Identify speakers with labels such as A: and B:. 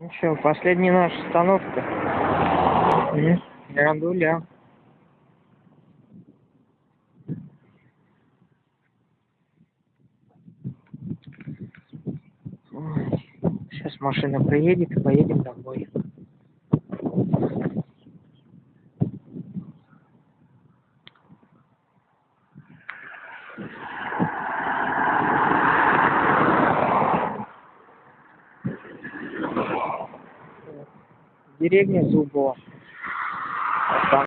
A: Ну что, последняя наша остановка. М, Рандуля. Сейчас машина приедет и поедем домой. Деревня Зубова.